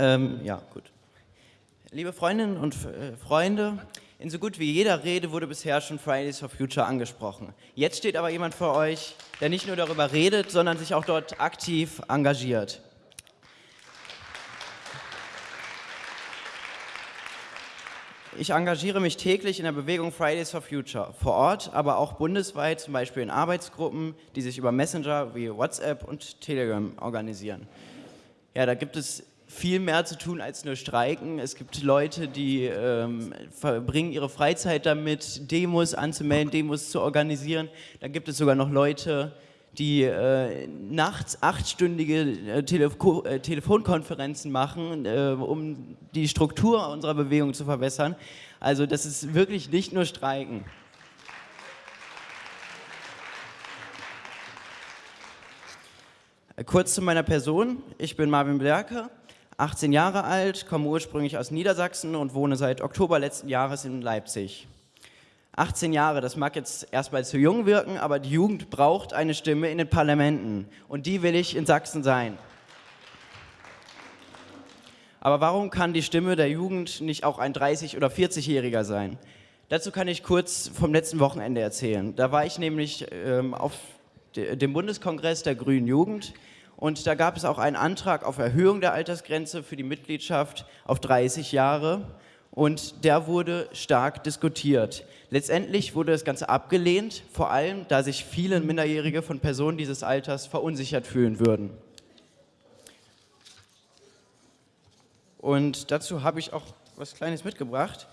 Ähm, ja, gut. Liebe Freundinnen und äh, Freunde, in so gut wie jeder Rede wurde bisher schon Fridays for Future angesprochen. Jetzt steht aber jemand vor euch, der nicht nur darüber redet, sondern sich auch dort aktiv engagiert. Ich engagiere mich täglich in der Bewegung Fridays for Future, vor Ort, aber auch bundesweit, zum Beispiel in Arbeitsgruppen, die sich über Messenger wie WhatsApp und Telegram organisieren. Ja, da gibt es viel mehr zu tun als nur streiken. Es gibt Leute, die ähm, verbringen ihre Freizeit damit, Demos anzumelden, Demos zu organisieren. Dann gibt es sogar noch Leute, die äh, nachts achtstündige äh, Telefo äh, Telefonkonferenzen machen, äh, um die Struktur unserer Bewegung zu verbessern. Also das ist wirklich nicht nur Streiken. Kurz zu meiner Person. Ich bin Marvin Blerke, 18 Jahre alt, komme ursprünglich aus Niedersachsen und wohne seit Oktober letzten Jahres in Leipzig. 18 Jahre, das mag jetzt erstmal zu jung wirken, aber die Jugend braucht eine Stimme in den Parlamenten und die will ich in Sachsen sein. Aber warum kann die Stimme der Jugend nicht auch ein 30- oder 40-Jähriger sein? Dazu kann ich kurz vom letzten Wochenende erzählen. Da war ich nämlich ähm, auf dem Bundeskongress der Grünen Jugend und da gab es auch einen Antrag auf Erhöhung der Altersgrenze für die Mitgliedschaft auf 30 Jahre und der wurde stark diskutiert. Letztendlich wurde das Ganze abgelehnt, vor allem, da sich viele Minderjährige von Personen dieses Alters verunsichert fühlen würden. Und dazu habe ich auch was Kleines mitgebracht.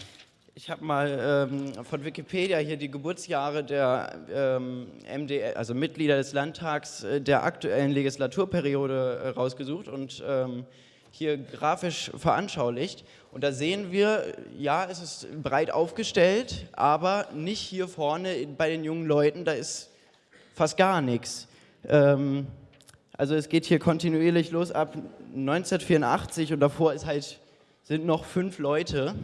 Ich habe mal ähm, von Wikipedia hier die Geburtsjahre der ähm, MDL, also Mitglieder des Landtags äh, der aktuellen Legislaturperiode äh, rausgesucht und ähm, hier grafisch veranschaulicht. Und da sehen wir, ja, es ist breit aufgestellt, aber nicht hier vorne bei den jungen Leuten, da ist fast gar nichts. Ähm, also es geht hier kontinuierlich los ab 1984 und davor ist halt, sind noch fünf Leute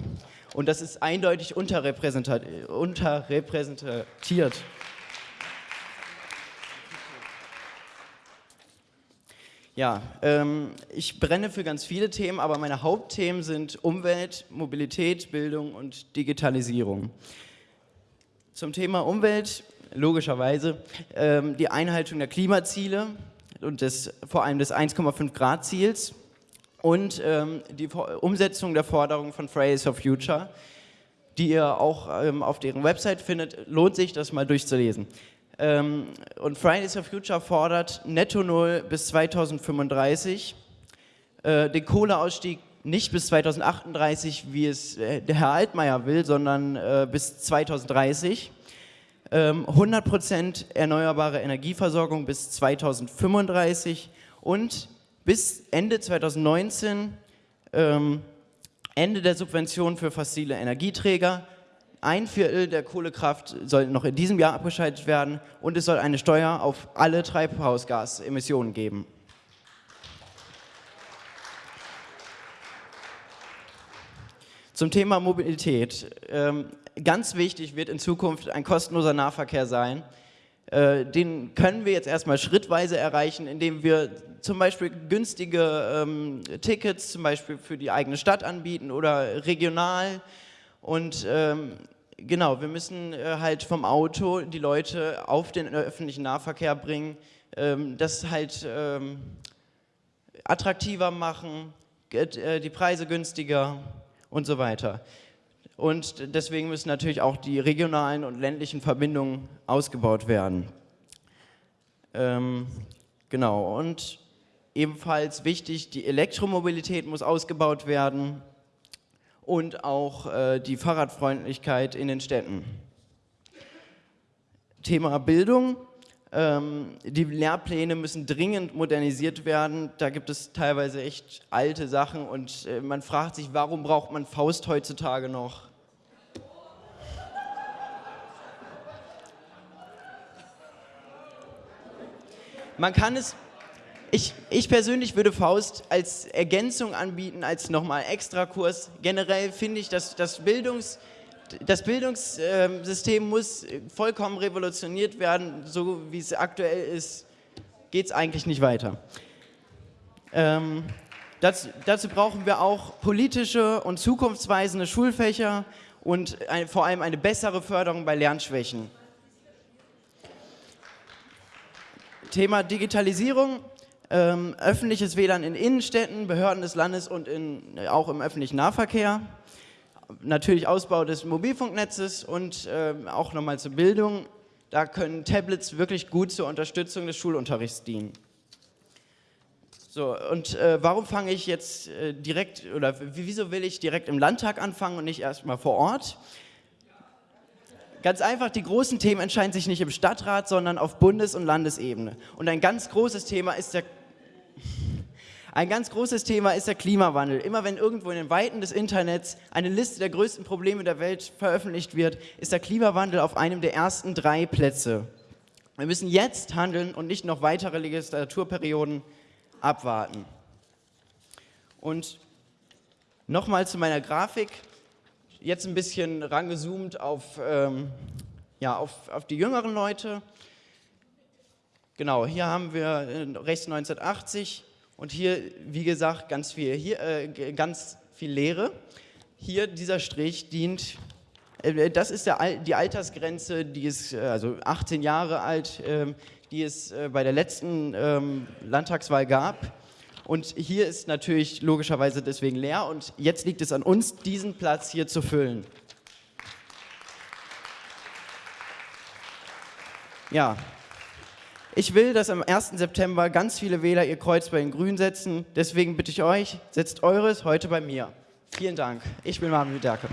und das ist eindeutig unterrepräsentiert. unterrepräsentiert. Ja, ähm, ich brenne für ganz viele Themen, aber meine Hauptthemen sind Umwelt, Mobilität, Bildung und Digitalisierung. Zum Thema Umwelt, logischerweise, ähm, die Einhaltung der Klimaziele und des, vor allem des 1,5 Grad Ziels und ähm, die Umsetzung der Forderungen von Fridays for Future, die ihr auch ähm, auf deren Website findet, lohnt sich das mal durchzulesen. Ähm, und Fridays for Future fordert Netto Null bis 2035, äh, den Kohleausstieg nicht bis 2038, wie es äh, der Herr Altmaier will, sondern äh, bis 2030. 100% ähm, erneuerbare Energieversorgung bis 2035 und bis Ende 2019 ähm, Ende der Subventionen für fossile Energieträger, ein Viertel der Kohlekraft soll noch in diesem Jahr abgeschaltet werden und es soll eine Steuer auf alle Treibhausgasemissionen geben. Zum Thema Mobilität. Ähm, ganz wichtig wird in Zukunft ein kostenloser Nahverkehr sein. Äh, den können wir jetzt erstmal schrittweise erreichen, indem wir zum Beispiel günstige ähm, Tickets zum Beispiel für die eigene Stadt anbieten oder regional und ähm, genau, wir müssen äh, halt vom Auto die Leute auf den öffentlichen Nahverkehr bringen, ähm, das halt ähm, attraktiver machen, äh, die Preise günstiger und so weiter. Und deswegen müssen natürlich auch die regionalen und ländlichen Verbindungen ausgebaut werden. Ähm, genau, und ebenfalls wichtig, die Elektromobilität muss ausgebaut werden und auch äh, die Fahrradfreundlichkeit in den Städten. Thema Bildung. Ähm, die Lehrpläne müssen dringend modernisiert werden. Da gibt es teilweise echt alte Sachen und äh, man fragt sich, warum braucht man Faust heutzutage noch? Man kann es ich, ich, persönlich würde Faust als Ergänzung anbieten, als nochmal Extrakurs. Generell finde ich, dass das, Bildungs, das Bildungssystem muss vollkommen revolutioniert werden. So wie es aktuell ist, geht es eigentlich nicht weiter. Ähm, Das, dazu brauchen wir auch politische und zukunftsweisende Schulfächer und ein, vor allem eine bessere Förderung bei Lernschwächen. Thema Digitalisierung, ähm, öffentliches WLAN in Innenstädten, Behörden des Landes und in, auch im öffentlichen Nahverkehr. Natürlich Ausbau des Mobilfunknetzes und äh, auch nochmal zur Bildung. Da können Tablets wirklich gut zur Unterstützung des Schulunterrichts dienen. So, und äh, warum fange ich jetzt äh, direkt, oder wieso will ich direkt im Landtag anfangen und nicht erstmal vor Ort? Ganz einfach, die großen Themen entscheiden sich nicht im Stadtrat, sondern auf Bundes- und Landesebene. Und ein ganz großes Thema ist der ein ganz großes Thema ist der Klimawandel. Immer wenn irgendwo in den Weiten des Internets eine Liste der größten Probleme der Welt veröffentlicht wird, ist der Klimawandel auf einem der ersten drei Plätze. Wir müssen jetzt handeln und nicht noch weitere Legislaturperioden abwarten. Und nochmal zu meiner Grafik. Jetzt ein bisschen rangezoomt auf, ähm, ja, auf, auf die jüngeren Leute. Genau, hier haben wir äh, rechts 1980 und hier, wie gesagt, ganz viel, hier, äh, ganz viel Leere. Hier dieser Strich dient, äh, das ist der, die Altersgrenze, die ist äh, also 18 Jahre alt, äh, die es äh, bei der letzten ähm, Landtagswahl gab. Und hier ist natürlich logischerweise deswegen leer und jetzt liegt es an uns, diesen Platz hier zu füllen. Ja, ich will, dass am 1. September ganz viele Wähler ihr Kreuz bei den Grünen setzen. Deswegen bitte ich euch, setzt eures heute bei mir. Vielen Dank. Ich bin Marvin Wiederke.